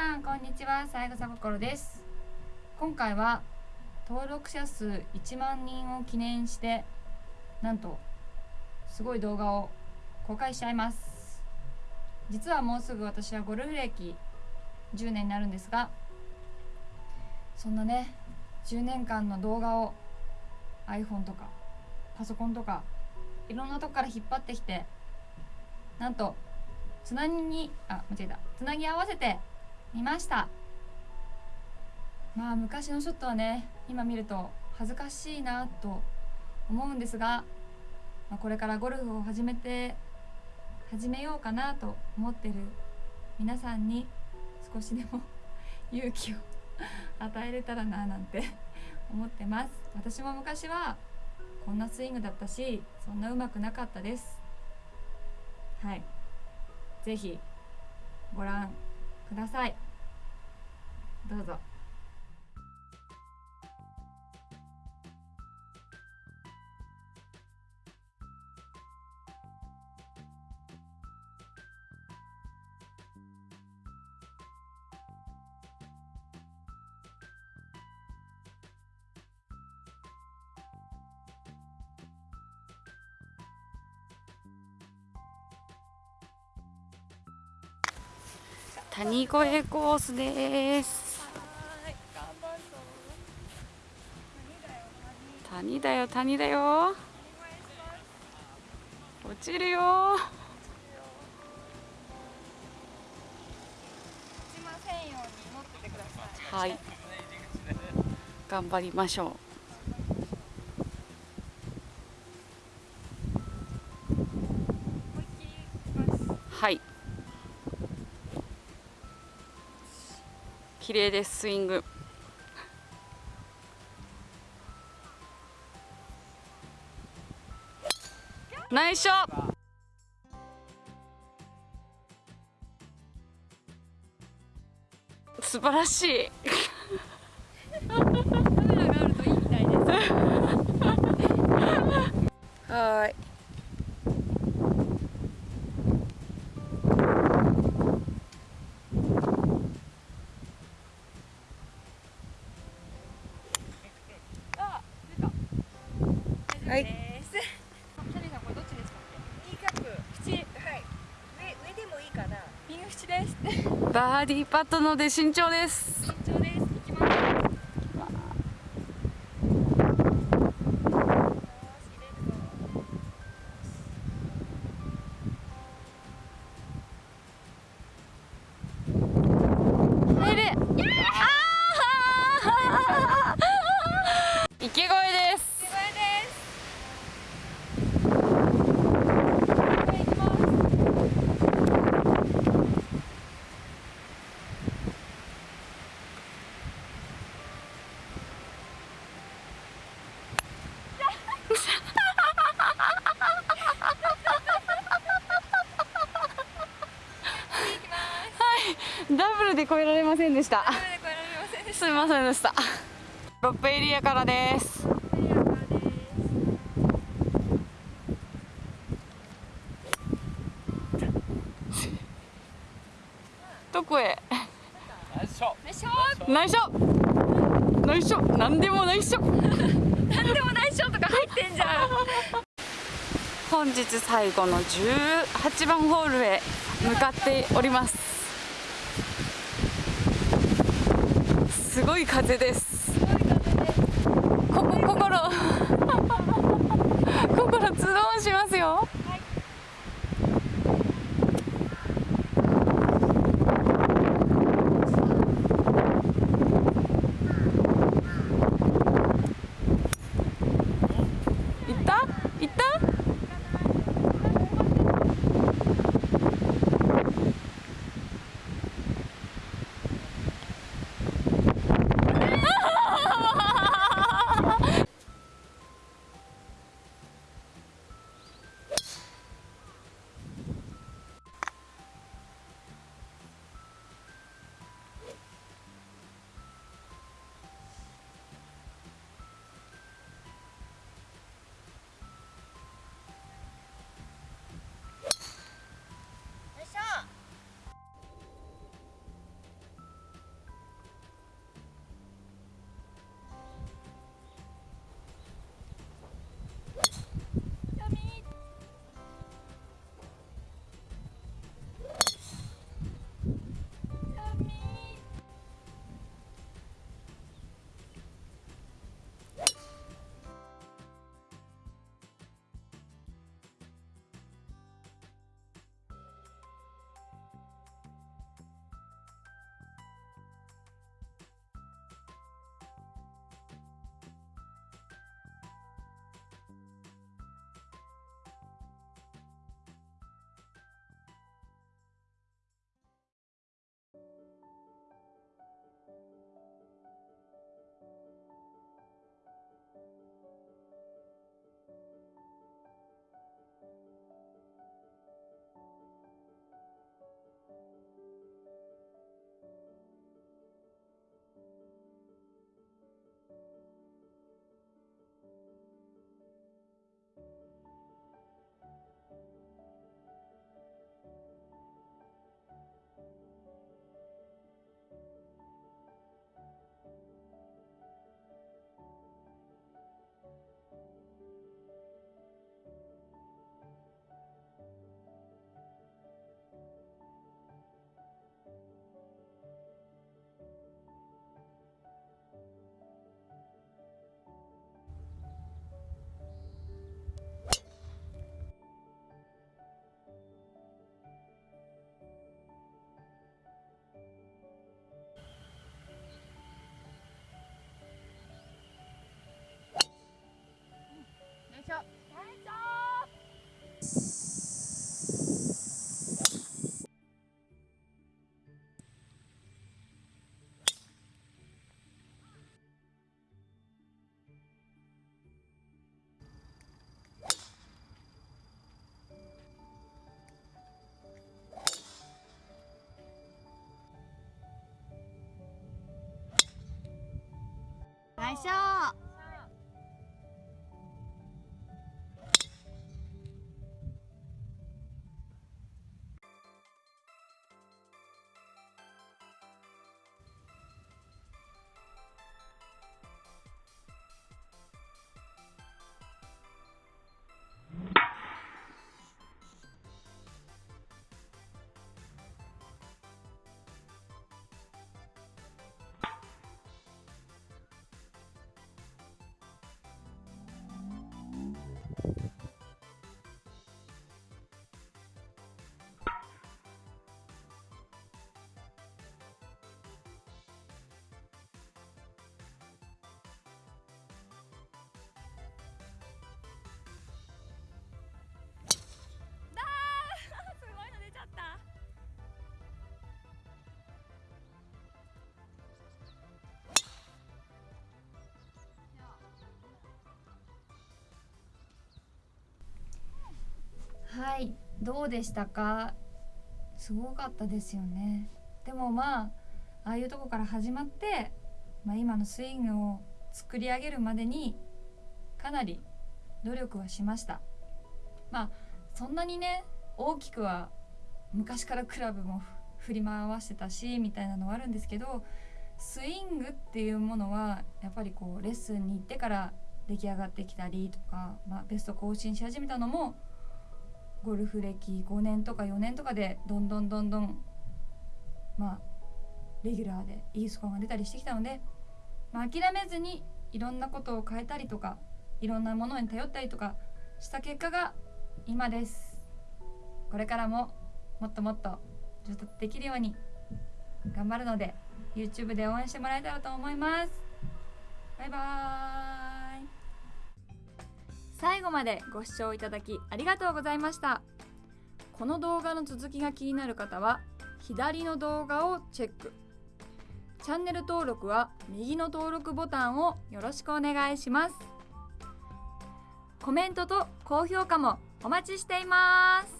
さんこんにちは。さやぐさ心です。今回は登録者数1万人を記念してなんとすごい動画を公開しちゃいます。実はもうすぐ私はゴルフ歴10年になるんですがそんなね10年間の動画を iPhone とかパソコンとかいろんなとこから引っ張ってきてなんとつなぎあ間違えた。つなぎ合わせてみました。まあ昔のショットはね今見ると恥ずかしいなと思うんですが、まあ、これからゴルフを始めて始めようかなと思ってる皆さんに少しでも 勇気を与えれたらななんて 思ってます。私も昔はこんなスイングだったしそんなうまくなかったです。はい。是非ご覧ください。どうぞ。谷越コースです。谷だよ谷だよ。落ちるよ。はい。頑張りましょう。はい綺麗ですスイング。ナイスショ素晴らしい。バーディーパットので慎重です。行きます。ダブルで超えられませんでした。すみませんでした。ロップエリアからです。どこへ？ナイスショナイスショナイスショ何でもナイスショ何でもナイスショとか入ってんじゃん。本日最後の18番ホールへ向かっておりますすごい風です。ここ心 心ズドンしますよ。ましょう。どうでしたか？すごかったですよね。でもまあああいうとこから始まって、まあ、今のスイングを作り上げるまでにかなり努力はしました。まあそんなにね大きくは昔からクラブも振り回してたしみたいなのはあるんですけどスイングっていうものはやっぱりこうレッスンに行ってから出来上がってきたりとか、まあ、ベスト更新し始めたのもゴルフ歴5年とか4年とかでどんどんどんどんまあレギュラーでいいスコアが出たりしてきたので、まあ、諦めずにいろんなことを変えたりとかいろんなものに頼ったりとかした結果が今です。これからももっともっと上達できるように頑張るので YouTube で応援してもらえたらと思います。バイバーイ。最後までご視聴いただきありがとうございました。この動画の続きが気になる方は左の動画をチェック。チャンネル登録は右の登録ボタンをよろしくお願いします。コメントと高評価もお待ちしています。